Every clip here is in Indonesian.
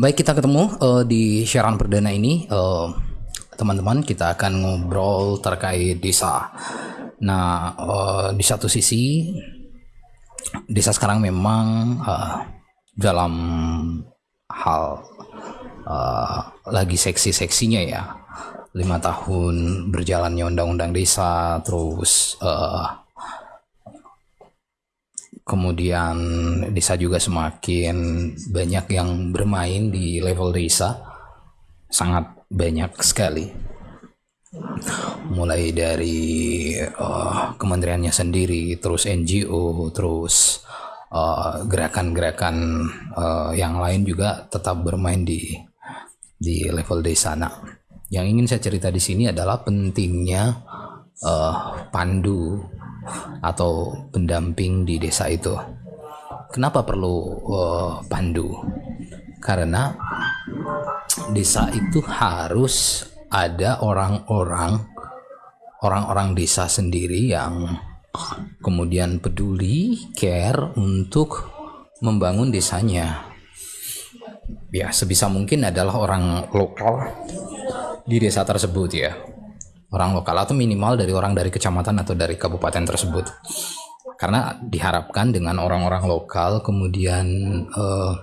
Baik kita ketemu uh, di siaran perdana ini uh, teman-teman kita akan ngobrol terkait desa. Nah uh, di satu sisi desa sekarang memang uh, dalam hal uh, lagi seksi-seksinya ya lima tahun berjalannya undang-undang desa terus uh, kemudian desa juga semakin banyak yang bermain di level desa. Sangat banyak sekali. Mulai dari uh, kementeriannya sendiri terus NGO terus uh, gerakan-gerakan uh, uh, yang lain juga tetap bermain di di level desa. Nah yang ingin saya cerita di sini adalah pentingnya uh, pandu atau pendamping di desa itu. Kenapa perlu uh, pandu? Karena desa itu harus ada orang-orang orang-orang desa sendiri yang kemudian peduli, care untuk membangun desanya. Ya, sebisa mungkin adalah orang lokal di desa tersebut ya orang lokal atau minimal dari orang dari kecamatan atau dari kabupaten tersebut. Karena diharapkan dengan orang-orang lokal kemudian uh,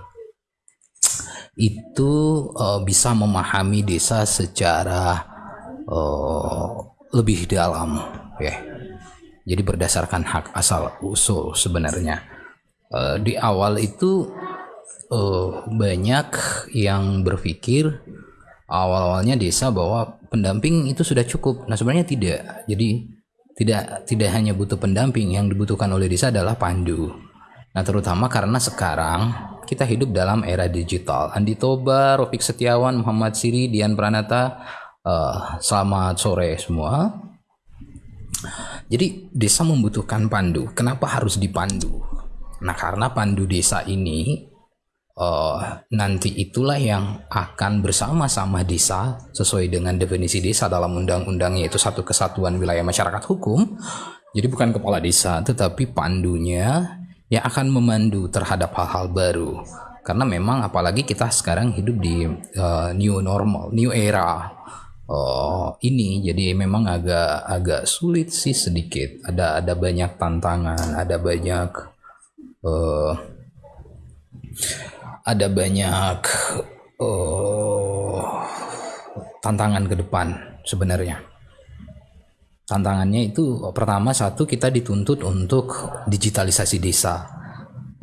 itu uh, bisa memahami desa secara uh, lebih dalam ya. Jadi berdasarkan hak asal usul sebenarnya. Uh, di awal itu uh, banyak yang berpikir awal-awalnya desa bahwa pendamping itu sudah cukup. Nah, sebenarnya tidak. Jadi tidak tidak hanya butuh pendamping, yang dibutuhkan oleh desa adalah pandu. Nah, terutama karena sekarang kita hidup dalam era digital. Andi Toba, Rofik Setiawan, Muhammad Siri, Dian Pranata, uh, selamat sore semua. Jadi desa membutuhkan pandu. Kenapa harus dipandu? Nah, karena pandu desa ini uh, nanti itulah yang akan bersama-sama desa sesuai dengan definisi desa dalam undang-undang yaitu satu kesatuan wilayah masyarakat hukum. Jadi bukan kepala desa tetapi pandunya yang akan memandu terhadap hal-hal baru. Karena memang apalagi kita sekarang hidup di uh, new normal, new era uh, ini jadi memang agak agak sulit sih sedikit. Ada ada banyak tantangan, ada banyak uh, ada banyak uh, tantangan ke depan sebenarnya. Tantangannya itu pertama satu kita dituntut untuk digitalisasi desa.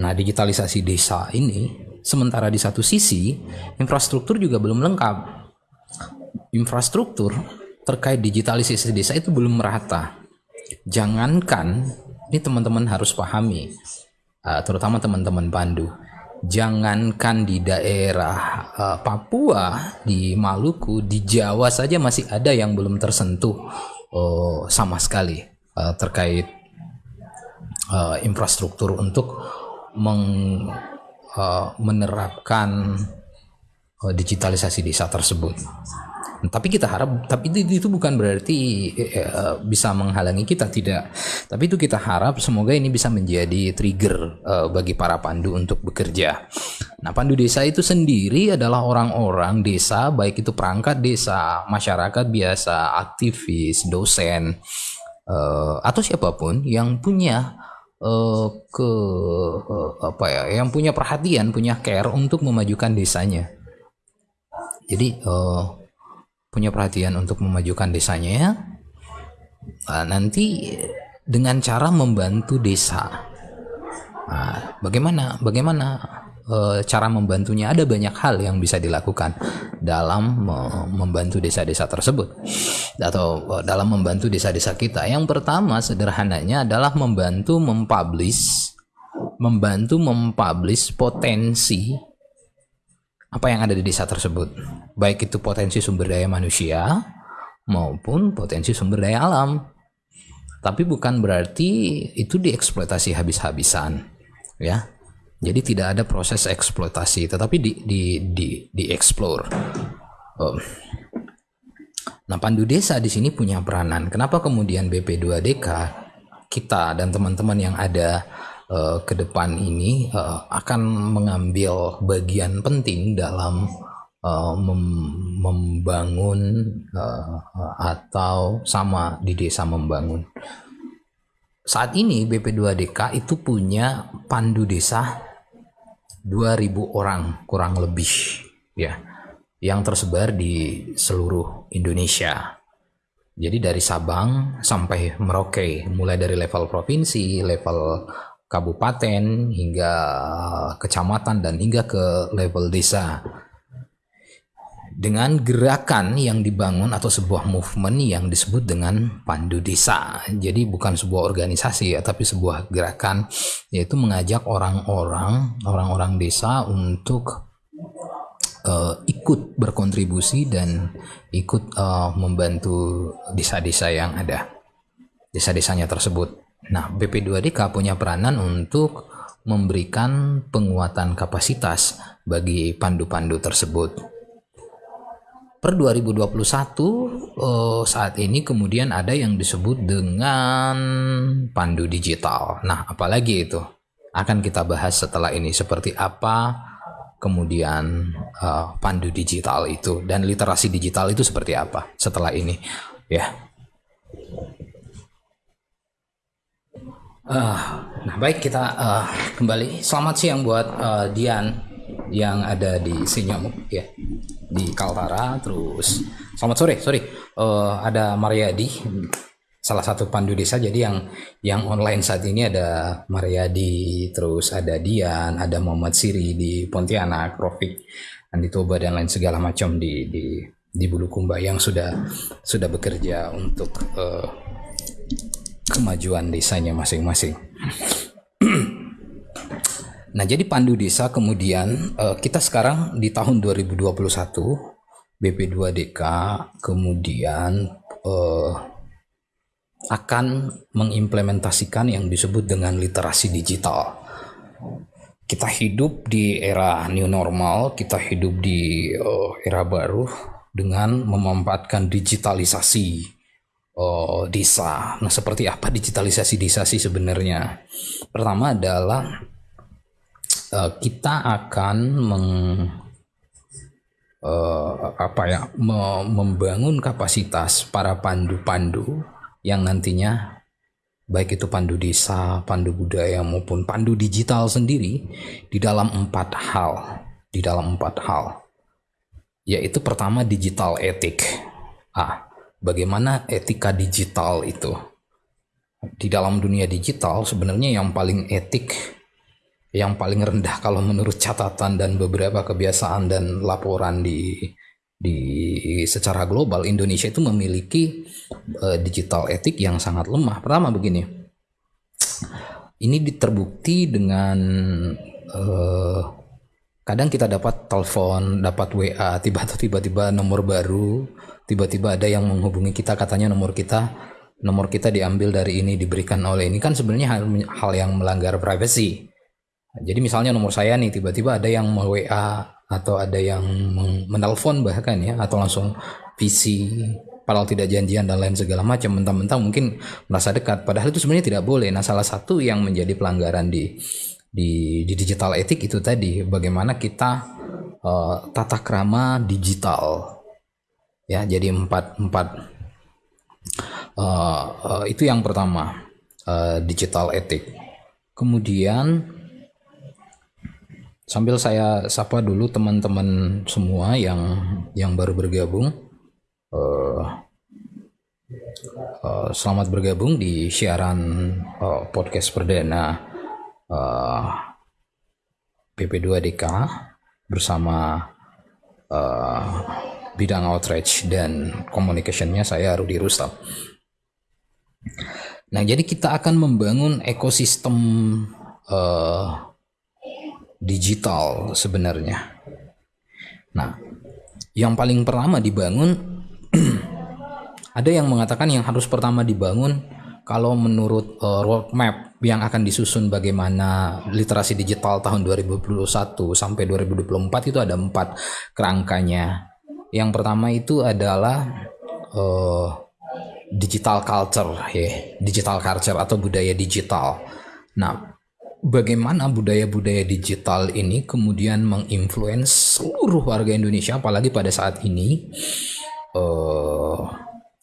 Nah, digitalisasi desa ini sementara di satu sisi infrastruktur juga belum lengkap. Infrastruktur terkait digitalisasi desa itu belum merata. Jangankan ini teman-teman harus pahami, uh, terutama teman-teman Pandu jangankan di daerah uh, Papua, di Maluku, di Jawa saja masih ada yang belum tersentuh uh, sama sekali uh, terkait uh, infrastruktur untuk meng, uh, menerapkan uh, digitalisasi desa tersebut tapi kita harap tapi itu, itu bukan berarti uh, bisa menghalangi kita tidak. Tapi itu kita harap semoga ini bisa menjadi trigger uh, bagi para pandu untuk bekerja. Nah pandu desa itu sendiri adalah orang-orang desa baik itu perangkat desa masyarakat biasa aktivis dosen uh, atau siapa pun yang punya uh, ke uh, apa ya yang punya perhatian punya care untuk memajukan desanya. Jadi uh, punya perhatian untuk memajukan desanya ya. Nah, nanti dengan cara membantu desa. Nah, bagaimana bagaimana e, cara membantunya? Ada banyak hal yang bisa dilakukan dalam me membantu desa-desa tersebut. Atau e, dalam membantu desa-desa kita. Yang pertama sederhananya adalah membantu mempublish membantu mempublish potensi apa yang ada di desa tersebut, baik itu potensi sumber daya manusia maupun potensi sumber daya alam. Tapi bukan berarti itu dieksploitasi habis-habisan, ya. Jadi tidak ada proses eksploitasi, tetapi di di di dieksplor. Oh. Nah, pandu desa di sini punya peranan. Kenapa kemudian BP2DK kita dan teman-teman yang ada uh, ke depan ini uh, akan mengambil bagian penting dalam uh, mem membangun uh, atau sama di desa membangun. Saat ini BP2DK itu punya pandu desa 2000 orang kurang lebih ya yang tersebar di seluruh Indonesia. Jadi dari Sabang sampai Merauke, mulai dari level provinsi, level kabupaten hingga kecamatan dan hingga ke level desa. Dengan gerakan yang dibangun atau sebuah movement yang disebut dengan pandu desa. Jadi bukan sebuah organisasi ya, tapi sebuah gerakan yaitu mengajak orang-orang orang-orang desa untuk uh, ikut berkontribusi dan ikut uh, membantu desa-desa yang ada, desa-desanya tersebut. Nah, BP2DK punya peranan untuk memberikan penguatan kapasitas bagi pandu-pandu tersebut. Per 2021 uh, saat ini kemudian ada yang disebut dengan pandu digital. Nah, apalagi itu? Akan kita bahas setelah ini seperti apa kemudian uh, pandu digital itu dan literasi digital itu seperti apa setelah ini ya uh, nah baik kita uh, kembali. Selamat siang buat uh, Dian yang ada di Sinyom ya di Kaltara. Terus selamat sore sorry. Uh, ada Mariadi salah satu pandu desa jadi yang yang online saat ini ada Mariadi terus ada Dian ada Muhammad Siri di Pontianak Rofik Andi Toba dan lain segala macam di di di Bulukumba yang sudah sudah bekerja untuk uh, kemajuan desanya masing-masing. nah, jadi pandu desa kemudian uh, kita sekarang di tahun 2021 BP2DK kemudian uh, akan mengimplementasikan yang disebut dengan literasi digital. Kita hidup di era new normal, kita hidup di uh, era baru dengan memanfaatkan digitalisasi uh, desa. Nah, seperti apa digitalisasi desa sih sebenarnya? Pertama adalah uh, kita akan meng uh, apa ya membangun kapasitas para pandu-pandu yang nantinya baik itu pandu desa, pandu budaya maupun pandu digital sendiri di dalam empat hal, di dalam empat hal. Yaitu pertama digital etik. Ah, bagaimana etika digital itu? Di dalam dunia digital sebenarnya yang paling etik yang paling rendah kalau menurut catatan dan beberapa kebiasaan dan laporan di di secara global Indonesia itu memiliki uh, digital etik yang sangat lemah. Pertama begini, ini terbukti dengan uh, kadang kita dapat telepon, dapat WA, tiba-tiba nomor baru, tiba-tiba ada yang menghubungi kita katanya nomor kita nomor kita diambil dari ini diberikan oleh ini. Kan sebenarnya hal, hal yang melanggar privasi. Jadi misalnya nomor saya nih tiba-tiba ada yang mau WA atau ada yang menelpon bahkan ya atau langsung PC padahal tidak janjian dan lain segala macam mentang-mentang mungkin merasa dekat. Padahal itu sebenarnya tidak boleh. Nah salah satu yang menjadi pelanggaran di di, di digital etik itu tadi bagaimana kita uh, tata krama digital ya jadi empat empat uh, uh, itu yang pertama uh, digital etik kemudian Sambil saya sapa dulu teman-teman semua yang yang baru bergabung. Uh, uh, selamat bergabung di siaran uh, podcast perdana uh, PP2DK bersama uh, bidang outreach dan communicationnya saya Rudi Rustam. Nah, jadi kita akan membangun ekosistem uh, digital sebenarnya. Nah, yang paling pertama dibangun ada yang mengatakan yang harus pertama dibangun kalau menurut uh, roadmap yang akan disusun bagaimana literasi digital tahun 2021 sampai 2024 itu ada empat kerangkanya. Yang pertama itu adalah uh, digital culture ya, digital culture atau budaya digital. Nah, bagaimana budaya-budaya digital ini kemudian menginfluence seluruh warga Indonesia apalagi pada saat ini uh,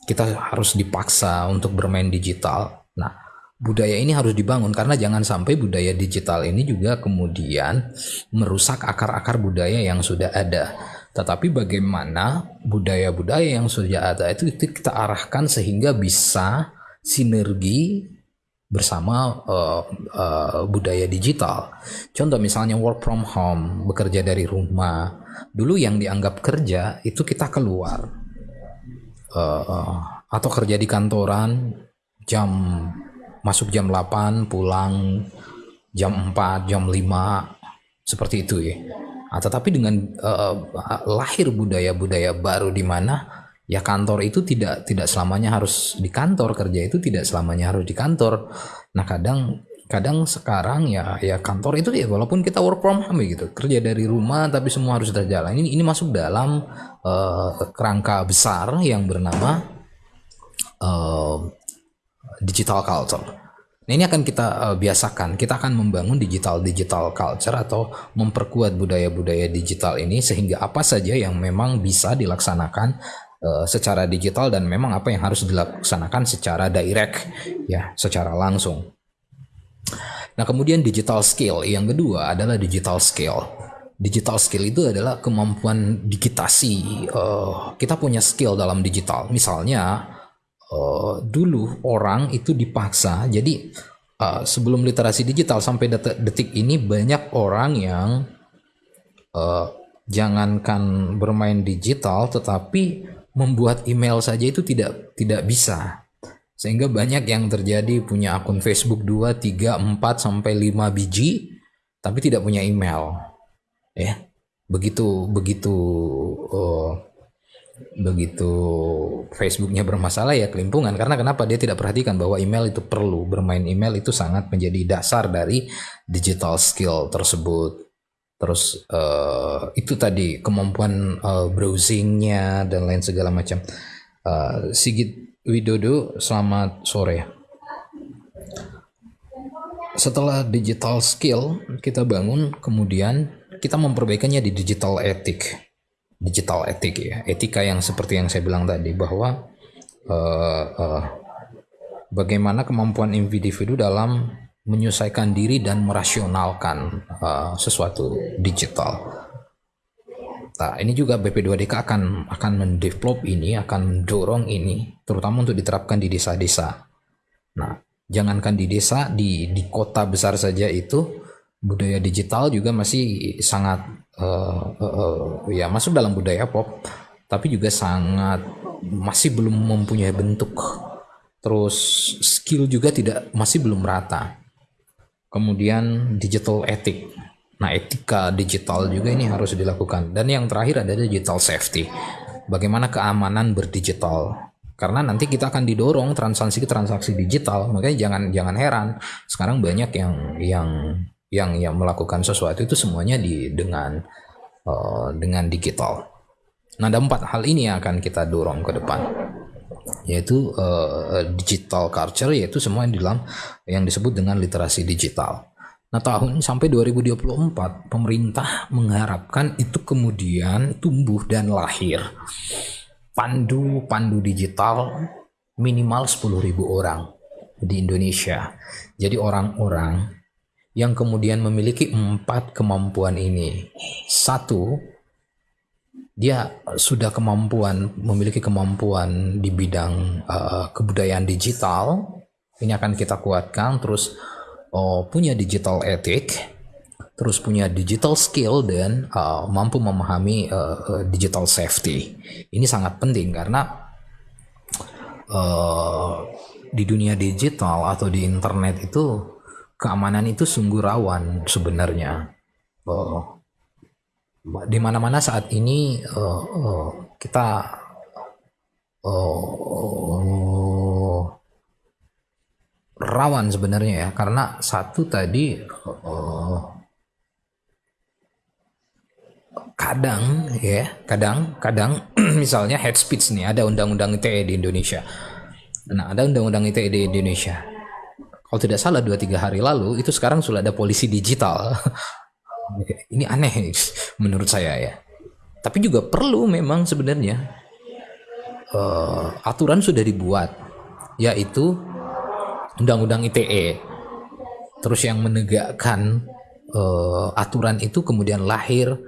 kita harus dipaksa untuk bermain digital. Nah, budaya ini harus dibangun karena jangan sampai budaya digital ini juga kemudian merusak akar-akar budaya yang sudah ada. Tetapi bagaimana budaya-budaya yang sudah ada itu kita arahkan sehingga bisa sinergi bersama uh, uh, budaya digital. Contoh misalnya work from home, bekerja dari rumah. Dulu yang dianggap kerja itu kita keluar uh, uh, atau kerja di kantoran jam masuk jam 8, pulang jam 4, jam 5 seperti itu ya. Nah, tetapi dengan uh, lahir budaya-budaya baru di mana ya kantor itu tidak tidak selamanya harus di kantor kerja itu tidak selamanya harus di kantor. Nah kadang kadang sekarang ya ya kantor itu ya walaupun kita work from home gitu kerja dari rumah tapi semua harus terjalan ini ini masuk dalam uh, kerangka besar yang bernama uh, digital culture Nah ini akan kita uh, biasakan. Kita akan membangun digital digital culture atau memperkuat budaya-budaya digital ini sehingga apa saja yang memang bisa dilaksanakan uh, secara digital dan memang apa yang harus dilaksanakan secara direct ya secara langsung. Nah kemudian digital skill yang kedua adalah digital skill. Digital skill itu adalah kemampuan digitasi. Uh, kita punya skill dalam digital. Misalnya uh, dulu orang itu dipaksa. Jadi uh, sebelum literasi digital sampai detik, detik ini banyak orang yang uh, jangankan bermain digital, tetapi membuat email saja itu tidak tidak bisa. Sehingga banyak yang terjadi punya akun Facebook 2, 3, 4 sampai 5 biji tapi tidak punya email. Ya. Begitu begitu uh, begitu Facebooknya bermasalah ya kelimpungan. Karena kenapa? Dia tidak perhatikan bahwa email itu perlu. Bermain email itu sangat menjadi dasar dari digital skill tersebut. Terus uh, itu tadi kemampuan uh, browsingnya dan lain segala macam. Uh, Sigit Widodo selamat sore. Setelah digital skill kita bangun kemudian kita memperbaikannya di digital etik digital etik ya etika yang seperti yang saya bilang tadi bahwa uh, uh, bagaimana kemampuan individu dalam menyelesaikan diri dan merasionalkan uh, sesuatu digital. Nah, ini juga BP2DK akan akan mendevelop ini, akan mendorong ini, terutama untuk diterapkan di desa-desa. Nah, jangankan di desa, di di kota besar saja itu budaya digital juga masih sangat uh, uh, ya masuk dalam budaya pop, tapi juga sangat masih belum mempunyai bentuk. Terus skill juga tidak masih belum rata kemudian digital ethic. Nah, etika digital juga ini harus dilakukan. Dan yang terakhir adalah digital safety. Bagaimana keamanan berdigital? Karena nanti kita akan didorong transaksi-transaksi digital, makanya jangan jangan heran sekarang banyak yang yang yang yang melakukan sesuatu itu semuanya di dengan uh, dengan digital. Nah, ada empat hal ini yang akan kita dorong ke depan yaitu uh, digital culture yaitu semua yang dalam yang disebut dengan literasi digital. Nah, tahun sampai 2024 pemerintah mengharapkan itu kemudian tumbuh dan lahir pandu-pandu digital minimal 10.000 orang di Indonesia. Jadi orang-orang yang kemudian memiliki empat kemampuan ini. Satu, dia sudah kemampuan memiliki kemampuan di bidang uh, kebudayaan digital. Ini akan kita kuatkan. Terus uh, punya digital ethic terus punya digital skill dan uh, mampu memahami uh, digital safety. Ini sangat penting karena uh, di dunia digital atau di internet itu keamanan itu sungguh rawan sebenarnya. Uh, di mana-mana saat ini uh, uh, kita uh, rawan sebenarnya ya. Karena satu tadi uh, kadang ya kadang kadang misalnya head speech nih ada undang-undang ITE di Indonesia. Nah ada undang-undang ITE di Indonesia kalau tidak salah dua tiga hari lalu itu sekarang sudah ada polisi digital. Ini aneh menurut saya ya. Tapi juga perlu memang sebenarnya uh, aturan sudah dibuat yaitu undang-undang ITE terus yang menegakkan uh, aturan itu kemudian lahir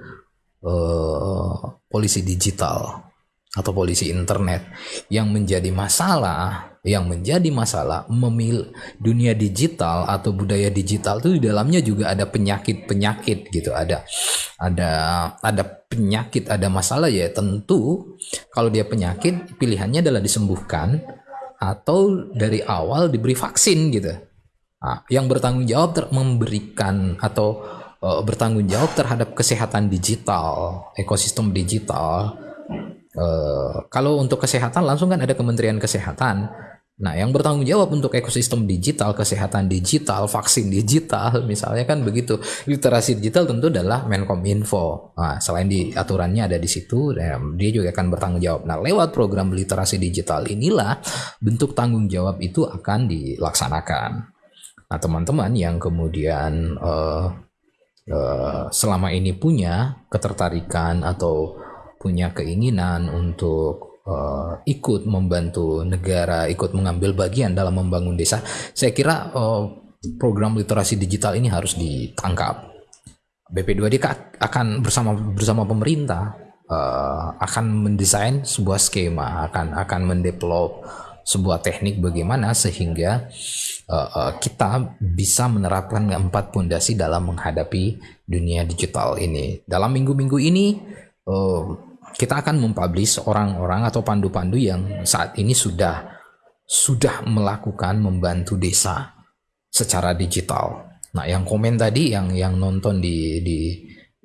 uh, polisi digital atau polisi internet yang menjadi masalah yang menjadi masalah memil dunia digital atau budaya digital itu di dalamnya juga ada penyakit-penyakit gitu. Ada ada ada penyakit ada masalah ya. Tentu kalau dia penyakit pilihannya adalah disembuhkan atau dari awal diberi vaksin gitu. Nah, yang bertanggung jawab ter memberikan atau uh, bertanggung jawab terhadap kesehatan digital ekosistem digital Uh, kalau untuk kesehatan langsung kan ada Kementerian Kesehatan. Nah, yang bertanggung jawab untuk ekosistem digital, kesehatan digital, vaksin digital, misalnya kan begitu. Literasi digital tentu adalah Menkominfo. Nah, selain di aturannya ada di situ, ya, dia juga akan bertanggung jawab. Nah, lewat program literasi digital inilah bentuk tanggung jawab itu akan dilaksanakan. Nah, teman-teman yang kemudian uh, uh, selama ini punya ketertarikan atau punya keinginan untuk uh, ikut membantu negara, ikut mengambil bagian dalam membangun desa, saya kira uh, program literasi digital ini harus ditangkap. BP2D akan bersama bersama pemerintah uh, akan mendesain sebuah skema, akan akan mendevelop sebuah teknik bagaimana sehingga uh, uh, kita bisa menerapkan empat pondasi dalam menghadapi dunia digital ini. Dalam minggu-minggu ini uh, kita akan mempublish orang-orang atau pandu-pandu yang saat ini sudah sudah melakukan membantu desa secara digital. Nah, yang komen tadi yang yang nonton di di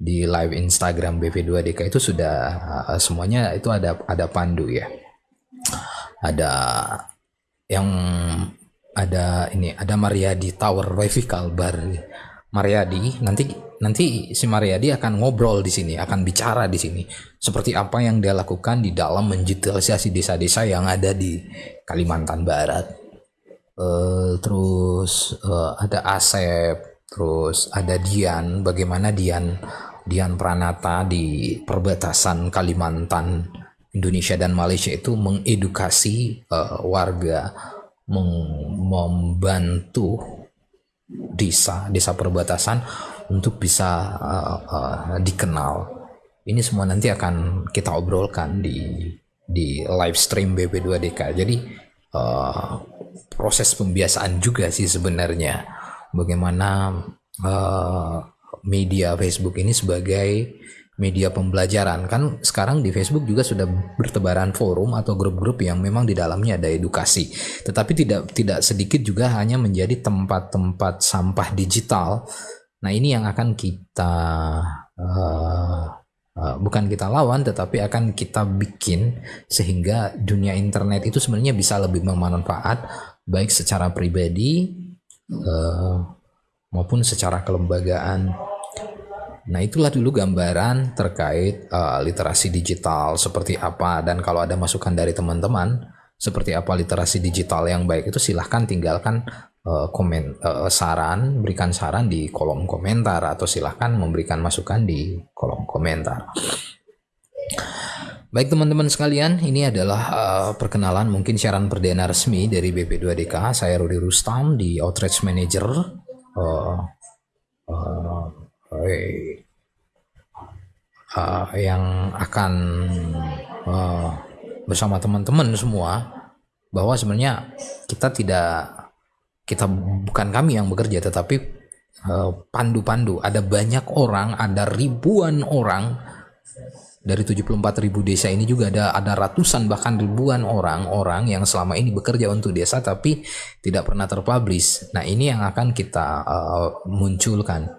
di live Instagram BP2DK itu sudah uh, semuanya itu ada ada pandu ya. Ada yang ada ini ada Mariadi Tower Wifi Kalbar. Mariadi nanti nanti si Mariadi akan ngobrol di sini, akan bicara di sini seperti apa yang dia lakukan di dalam mendigitalisasi desa-desa yang ada di Kalimantan Barat. Uh, terus uh, ada Asep, terus ada Dian, bagaimana Dian Dian Pranata di perbatasan Kalimantan Indonesia dan Malaysia itu mengedukasi uh, warga, membantu desa desa perbatasan untuk bisa uh, uh, dikenal ini semua nanti akan kita obrolkan di di live stream BP2DK. Jadi uh, proses pembiasaan juga sih sebenarnya bagaimana uh, media Facebook ini sebagai media pembelajaran. Kan sekarang di Facebook juga sudah bertebaran forum atau grup-grup yang memang di dalamnya ada edukasi. Tetapi tidak tidak sedikit juga hanya menjadi tempat-tempat sampah digital. Nah ini yang akan kita uh, Eh, bukan kita lawan tetapi akan kita bikin sehingga dunia internet itu sebenarnya bisa lebih bermanfaat baik secara pribadi uh, maupun secara kelembagaan. Nah itulah dulu gambaran terkait uh, literasi digital seperti apa dan kalau ada masukan dari teman-teman seperti apa literasi digital yang baik itu silahkan tinggalkan uh, komen uh, saran, berikan saran di kolom komentar atau silahkan memberikan masukan di kolom komentar. Baik teman-teman sekalian, ini adalah uh, perkenalan mungkin siaran perdana resmi dari BP2DK. Saya Rudi Rustam di Outreach Manager. Uh, uh, uh, yang akan uh, bersama teman-teman semua bahwa sebenarnya kita tidak kita bukan kami yang bekerja tetapi eh, pandu-pandu uh, ada banyak orang ada ribuan orang dari 74 ribu desa ini juga ada ada ratusan bahkan ribuan orang-orang yang selama ini bekerja untuk desa tapi tidak pernah terpublish. Nah ini yang akan kita uh, munculkan.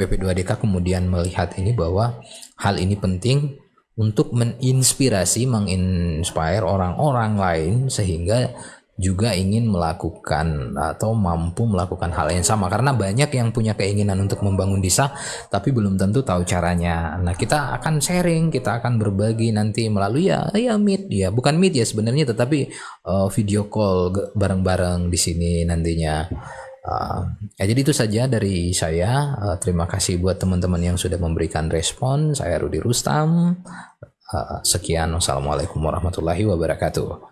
BP2DK kemudian melihat ini bahwa hal ini penting untuk menginspirasi, menginspire orang-orang lain sehingga juga ingin melakukan atau mampu melakukan hal yang sama karena banyak yang punya keinginan untuk membangun desa tapi belum tentu tahu caranya. Nah, kita akan sharing, kita akan berbagi nanti melalui ya ya meet ya, bukan meet ya sebenarnya tetapi uh, video call bareng-bareng di sini nantinya. Ah, ya jadi itu saja dari saya. Uh, terima kasih buat teman-teman yang sudah memberikan respon. Saya Rudi Rustam. Uh, sekian. Wassalamualaikum warahmatullahi wabarakatuh.